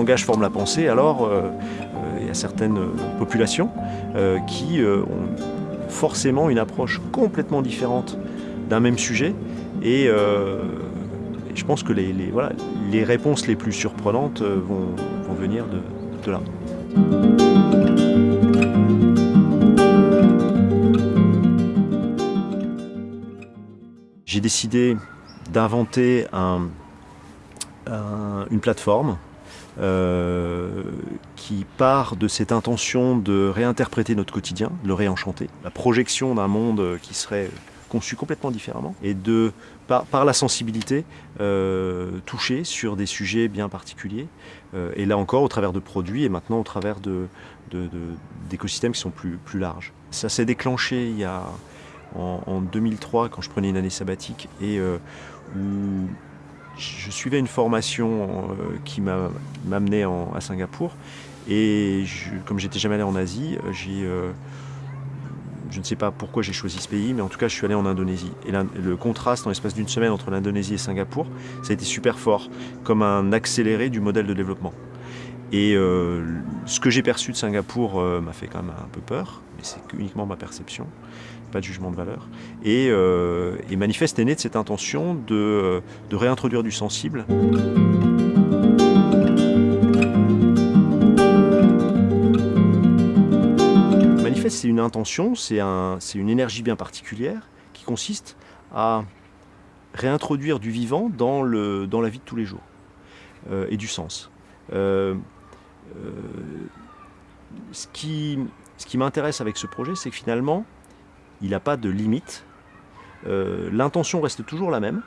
langage forme la pensée, alors il y a certaines populations qui ont forcément une approche complètement différente d'un même sujet et, je pense que les, voilà, les, réponses les plus surprenantes vont, vont venir de, de là. J'ai décidé d'inventer une plateforme euh, qui part de cette intention de réinterpréter notre quotidien, de le réenchanter, la projection d'un monde qui serait conçu complètement différemment, et de, par, la sensibilité, euh, toucher sur des sujets bien particuliers, euh, et là encore au travers de produits, et maintenant au travers d'écosystèmes qui sont plus, larges. Ça s'est déclenché il y a en, 2003 quand je prenais une année sabbatique et où je suivais une formation euh, qui m'amenait à Singapour et comme j'étais jamais allé en Asie, j'ai euh, je ne sais pas pourquoi j'ai choisi ce pays, mais en tout cas, je suis allé en Indonésie. Et le contraste en l'espace d'une semaine entre l'Indonésie et Singapour, ça a été super fort, comme un accéléré du modèle de développement. Et ce que j'ai perçu de Singapour m'a fait quand même un peu peur, mais c'est uniquement ma perception pas de jugement de valeur. Et, euh, Manifeste est né de cette intention de, réintroduire du sensible. Manifeste, c'est une intention, c'est un, une énergie bien particulière qui consiste à réintroduire du vivant dans, la vie de tous les jours euh, et du sens. Euh, ce qui, ce qui m'intéresse avec ce projet, c'est que finalement, il n'a pas de limite. Euh, l'intention reste toujours la même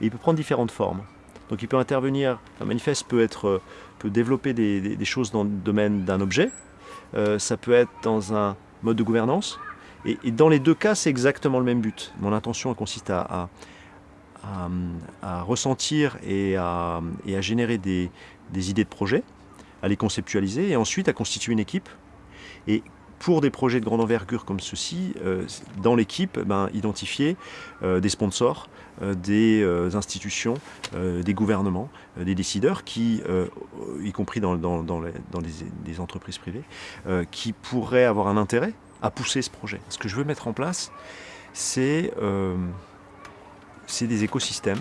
et il peut prendre différentes formes. Donc il peut intervenir, un manifeste peut, euh, développer des, choses dans le domaine d'un objet, euh, ça peut être dans un mode de gouvernance, et, dans les deux cas c'est exactement le même but. Mon intention consiste à, ressentir et à, et à générer des, des idées de projet, à les conceptualiser et ensuite à constituer une équipe. Et pour des projets de grande envergure comme ceci, euh, dans l'équipe, ben, identifier euh, des sponsors, euh, des institutions, des gouvernements, des décideurs qui, y compris dans, dans, les, entreprises privées, qui pourraient avoir un intérêt à pousser ce projet. Ce que je veux mettre en place, c'est des écosystèmes.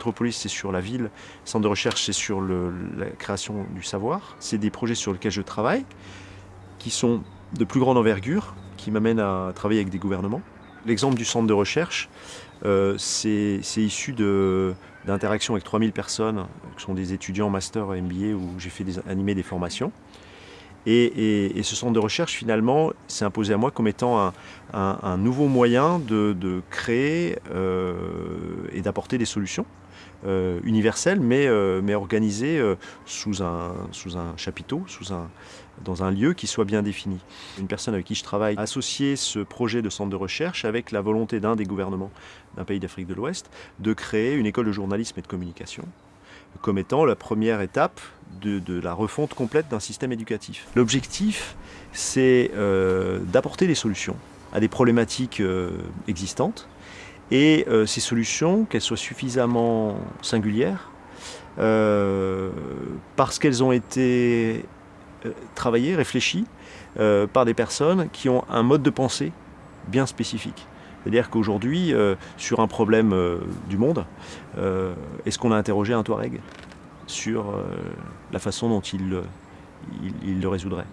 Métropolis, c'est sur la ville. Centre de recherche, c'est sur la création du savoir. C'est des projets sur lesquels je travaille, qui sont de plus grande envergure, qui m'amènent à travailler avec des gouvernements. L'exemple du centre de recherche, euh, c'est issu d'interactions avec 3000 personnes, qui sont des étudiants master MBA, où j'ai fait des, animer des formations. Et, ce centre de recherche, finalement, s'est imposé à moi comme étant un, nouveau moyen de, créer euh, et d'apporter des solutions universelle, mais, euh, mais organisée euh, sous, un, chapiteau, sous un, dans un lieu qui soit bien défini. Une personne avec qui je travaille a associé ce projet de centre de recherche avec la volonté d'un des gouvernements d'un pays d'Afrique de l'Ouest de créer une école de journalisme et de communication comme étant la première étape de la refonte complète d'un système éducatif. L'objectif, c'est d'apporter des solutions à des problématiques existantes et euh, ces solutions, qu'elles soient suffisamment singulières, euh, parce qu'elles ont été euh, travaillées, réfléchies par des personnes qui ont un mode de pensée bien spécifique. C'est-à-dire qu'aujourd'hui, sur un problème du monde, est-ce qu'on a interrogé un Touareg sur la façon dont il, il le résoudrait?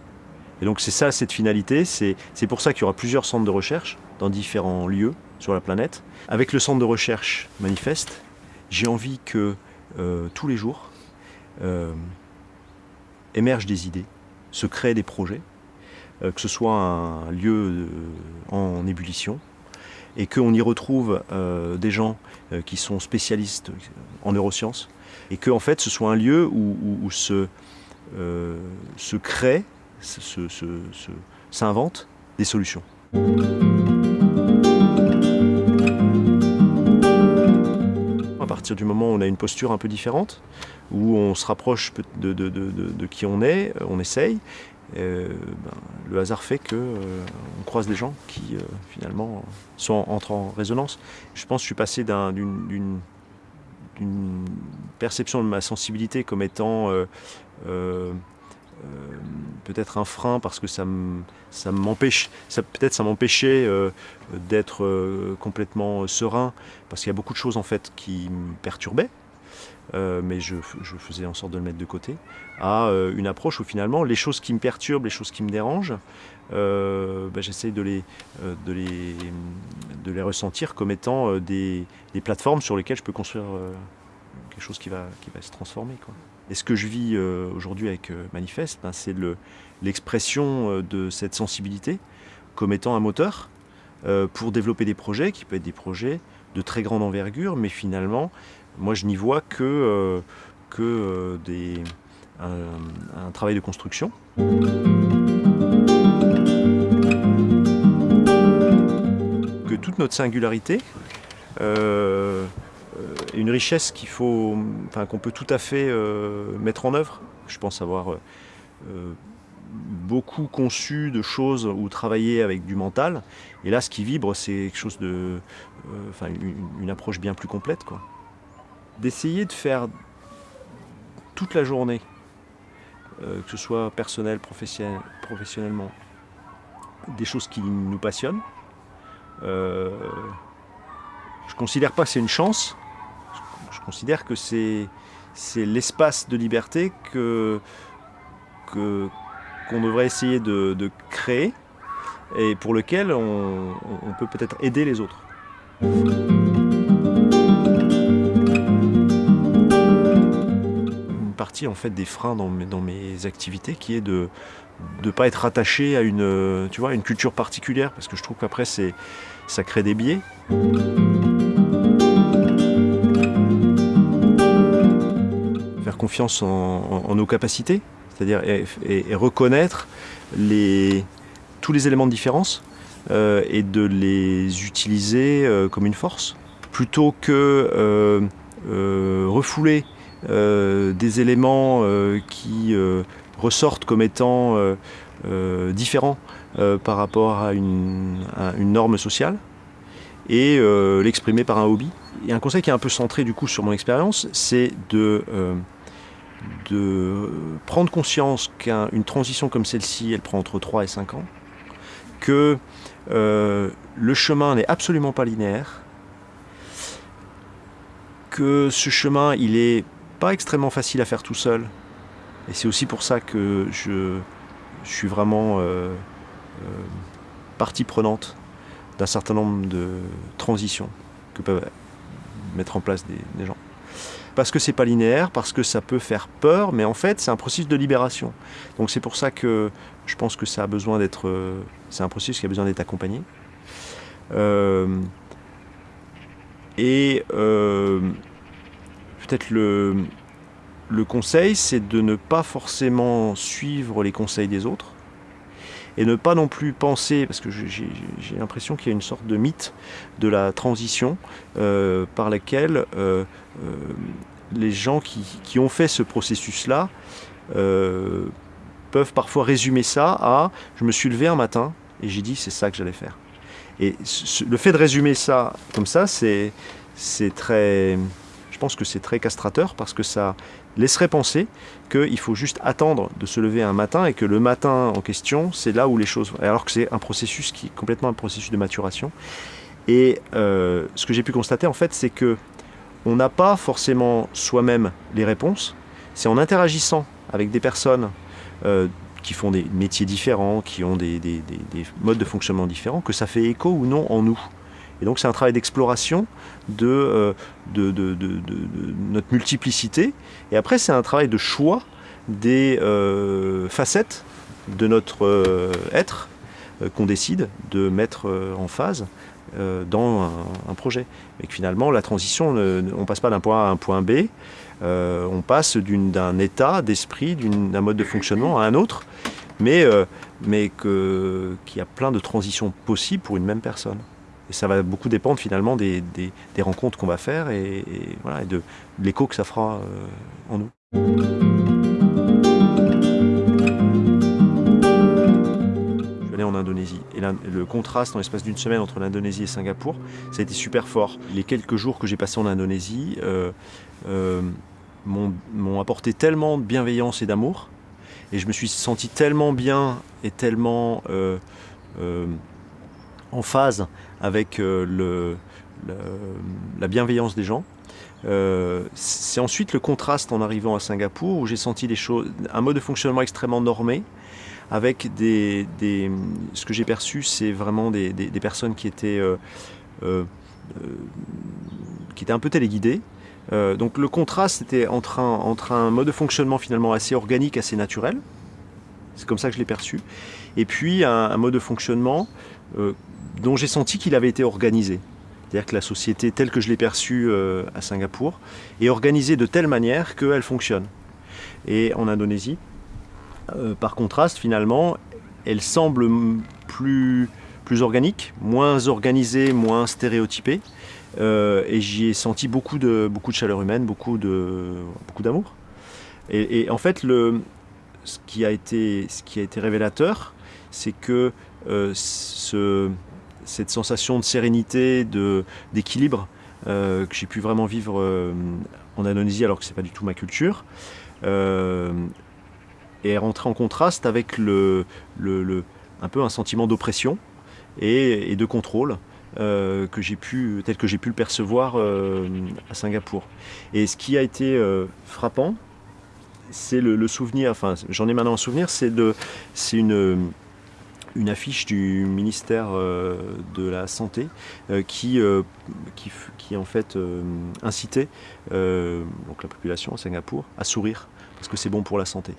Et donc c'est ça cette finalité, c'est pour ça qu'il y aura plusieurs centres de recherche dans différents lieux sur la planète. Avec le centre de recherche Manifeste, j'ai envie que euh, tous les jours euh, émergent des idées, se créent des projets, euh, que ce soit un lieu en ébullition, et qu'on y retrouve des gens qui sont spécialistes en neurosciences, et que en fait ce soit un lieu où, se, se crée s'inventent des solutions. Du moment où on a une posture un peu différente, où on se rapproche de, qui on est, on essaye, ben, le hasard fait que on croise des gens qui finalement sont entrent en résonance. Je pense que je suis passé d'une perception de ma sensibilité comme étant euh, peut-être un frein parce que ça m'empêche, peut-être ça m'empêchait euh, d'être euh, complètement serein parce qu'il y a beaucoup de choses en fait qui me perturbaient. mais je, faisais en sorte de le mettre de côté, à une approche où finalement les choses qui me perturbent, les choses qui me dérangent, ben, j'essaie de les, de, les, de les ressentir comme étant des, des, plateformes sur lesquelles je peux construire quelque chose qui va, qui va se transformer. Quoi. Et ce que je vis euh, aujourd'hui avec euh, Manifeste, ben, c'est l'expression euh, de cette sensibilité comme étant un moteur pour développer des projets qui peuvent être des projets de très grande envergure, mais finalement, moi je n'y vois que, un, travail de construction. Que toute notre singularité une richesse qu'il faut, qu'on peut tout à fait euh, mettre en œuvre. Je pense avoir euh, beaucoup conçu de choses ou travaillé avec du mental. Et là, ce qui vibre, c'est quelque chose de, enfin, une, approche bien plus complète, quoi. D'essayer de faire toute la journée, que ce soit personnel, professionnel, professionnellement, des choses qui nous passionnent. je considère pas que c'est une chance, considère que c'est l'espace de liberté que qu'on devrait essayer de, créer et pour lequel on, peut peut-être aider les autres. Une partie en fait des freins dans mes, activités qui est de ne pas être attaché à une, tu vois, une culture particulière parce que je trouve qu'après ça crée des biais. Confiance en, nos capacités, c'est-à-dire et, reconnaître les, tous les éléments de différence euh, et de les utiliser euh, comme une force, plutôt que euh, refouler des éléments qui ressortent comme étant différents par rapport à une, norme sociale et l'exprimer par un hobby. Et un conseil qui est un peu centré du coup sur mon expérience, c'est de de prendre conscience qu'une transition comme celle-ci, elle prend entre 3 et 5 ans, que euh, le chemin n'est absolument pas linéaire, que ce chemin, il est pas extrêmement facile à faire tout seul, et c'est aussi pour ça que je, suis vraiment euh, euh, partie prenante d'un certain nombre de transitions que peuvent mettre en place des gens parce que c'est pas linéaire, parce que ça peut faire peur, mais en fait c'est un processus de libération. Donc c'est pour ça que je pense que ça a besoin d'être, euh, c'est un processus qui a besoin d'être accompagné. Euh, et euh, peut-être le, le conseil, c'est de ne pas forcément suivre les conseils des autres, et ne pas non plus penser, parce que j'ai l'impression qu'il y a une sorte de mythe de la transition euh, par laquelle euh, euh, les gens qui, ont fait ce processus-là peuvent parfois résumer ça à « je me suis levé un matin et j'ai dit c'est ça que j'allais faire ». Et le fait de résumer ça comme ça, c'est très... Je pense que c'est très castrateur parce que ça laisserait penser qu'il faut juste attendre de se lever un matin et que le matin en question, c'est là où les choses... Alors que c'est un processus qui est complètement un processus de maturation. Et euh, ce que j'ai pu constater en fait, c'est que on n'a pas forcément soi-même les réponses. C'est en interagissant avec des personnes euh, qui font des métiers différents, qui ont des, des, modes de fonctionnement différents, que ça fait écho ou non en nous. Et donc c'est un travail d'exploration de, euh, de, notre multiplicité. Et après c'est un travail de choix des euh, facettes de notre euh, être qu'on décide de mettre en phase dans un, projet. Et que finalement la transition, on ne passe pas d'un point A à un point B, on passe d'un état d'esprit, d'un mode de fonctionnement à un autre, mais qu'il y a plein de transitions possibles pour une même personne. Et ça va beaucoup dépendre finalement des, rencontres qu'on va faire et, voilà, de, l'écho que ça fera euh, en nous. Indonésie. Et le contraste en l'espace d'une semaine entre l'Indonésie et Singapour, ça a été super fort. Les quelques jours que j'ai passés en Indonésie euh, euh, m'ont apporté tellement de bienveillance et d'amour, et je me suis senti tellement bien et tellement en phase avec le, la bienveillance des gens. c'est ensuite le contraste en arrivant à Singapour où j'ai senti des choses, un mode de fonctionnement extrêmement normé, avec des, ce que j'ai perçu, c'est vraiment des, personnes qui étaient, euh, euh, euh, qui étaient un peu téléguidées. donc le contraste était entre un mode de fonctionnement finalement assez organique, assez naturel, c'est comme ça que je l'ai perçu, et puis un, mode de fonctionnement dont j'ai senti qu'il avait été organisé. C'est-à-dire que la société telle que je l'ai perçue à Singapour est organisée de telle manière qu'elle fonctionne. Et en Indonésie, euh, par contraste, finalement, elle semble plus, organique, moins organisée, moins stéréotypée. Euh, et j'y ai senti beaucoup de, beaucoup de chaleur humaine, beaucoup d'amour. Et, en fait, ce, qui a été, ce qui a été révélateur, c'est que euh, ce, cette sensation de sérénité, d'équilibre que j'ai pu vraiment vivre en Indonésie alors que ce n'est pas du tout ma culture, et rentrer en contraste avec le, le, un peu un sentiment d'oppression et, de contrôle euh, que j'ai pu, tel que j'ai pu le percevoir euh, à Singapour. Et ce qui a été euh, frappant, c'est le, souvenir, enfin j'en ai maintenant un souvenir, c'est une, une affiche du ministère de la Santé qui, qui, qui, en fait incitait donc la population à Singapour à sourire parce que c'est bon pour la santé.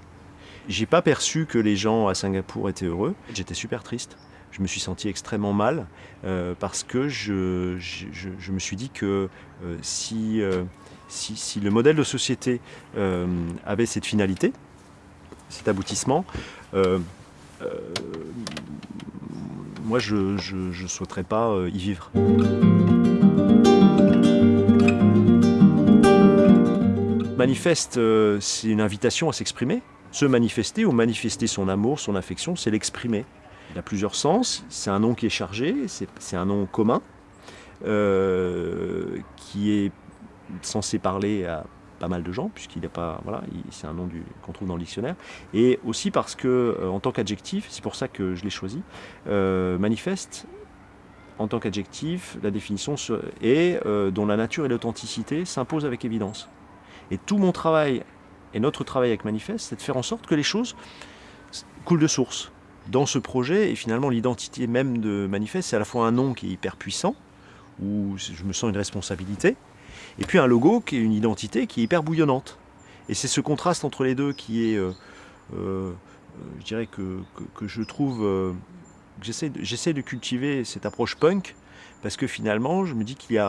J'ai pas perçu que les gens à Singapour étaient heureux. J'étais super triste. Je me suis senti extrêmement mal euh, parce que je, je, me suis dit que euh, si, euh, si, si, le modèle de société avait cette finalité, cet aboutissement, moi je ne souhaiterais pas y vivre. Manifeste, c'est une invitation à s'exprimer, se manifester ou manifester son amour, son affection, c'est l'exprimer. Il a plusieurs sens, c'est un nom qui est chargé, c'est un nom commun, euh, qui est censé parler à pas mal de gens, puisqu'il n'est pas, voilà, c'est un nom qu'on trouve dans le dictionnaire, et aussi parce que, euh, en tant qu'adjectif, c'est pour ça que je l'ai choisi, euh, manifeste, en tant qu'adjectif, la définition est dont la nature et l'authenticité s'imposent avec évidence. Et tout mon travail et notre travail avec Manifeste, c'est de faire en sorte que les choses coulent de source. Dans ce projet, et finalement l'identité même de Manifeste, c'est à la fois un nom qui est hyper puissant, où je me sens une responsabilité, et puis un logo qui est une identité qui est hyper bouillonnante. Et c'est ce contraste entre les deux qui est, euh, euh, je dirais que, que, je trouve, euh, j'essaie de, cultiver cette approche punk, parce que finalement, je me dis qu'il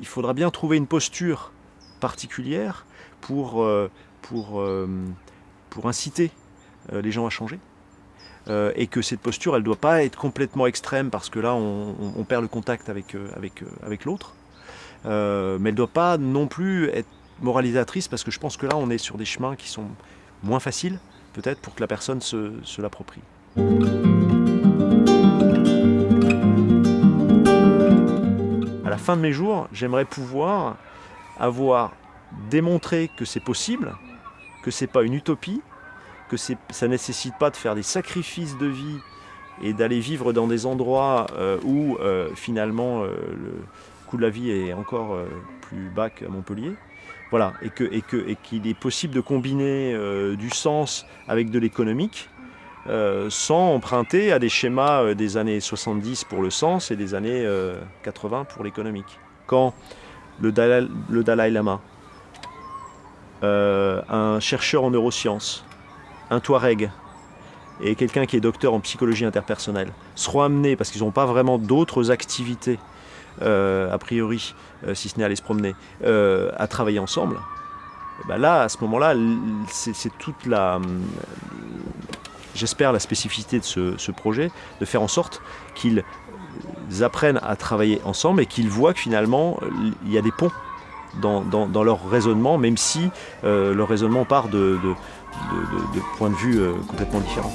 il faudra bien trouver une posture particulière pour, euh, pour, pour inciter les gens à changer. et que cette posture, elle ne doit pas être complètement extrême parce que là, on, perd le contact avec, avec, avec l'autre. Mais elle ne doit pas non plus être moralisatrice parce que je pense que là, on est sur des chemins qui sont moins faciles, peut-être, pour que la personne se, l'approprie. À la fin de mes jours, j'aimerais pouvoir avoir démontrer que c'est possible, que c'est pas une utopie, que ça ne nécessite pas de faire des sacrifices de vie et d'aller vivre dans des endroits euh, où euh, finalement euh, le coût de la vie est encore plus bas qu'à Montpellier. Voilà, et qu'il et que, et est possible de combiner du sens avec de l'économique sans emprunter à des schémas des années 70 pour le sens et des années 80 pour l'économique. Quand le le Dalai Lama euh, un chercheur en neurosciences, un Touareg et quelqu'un qui est docteur en psychologie interpersonnelle seront amenés, parce qu'ils n'ont pas vraiment d'autres activités, euh, a priori, euh, si ce n'est aller se promener, à travailler ensemble, bah là, à ce moment-là, c'est toute la, j'espère, la spécificité de ce, projet, de faire en sorte qu'ils apprennent à travailler ensemble et qu'ils voient que finalement, il y a des ponts dans, leur raisonnement, même si euh, leur raisonnement part de, points de vue euh, complètement différents.